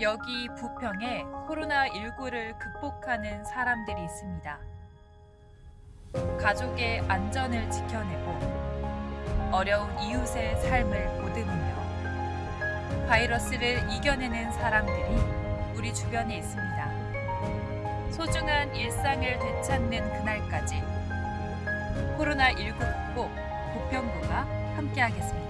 여기 부평에 코로나19를 극복하는 사람들이 있습니다. 가족의 안전을 지켜내고 어려운 이웃의 삶을 보듬으며 바이러스를 이겨내는 사람들이 우리 주변에 있습니다. 소중한 일상을 되찾는 그날까지 코로나19 극복 부평구가 함께하겠습니다.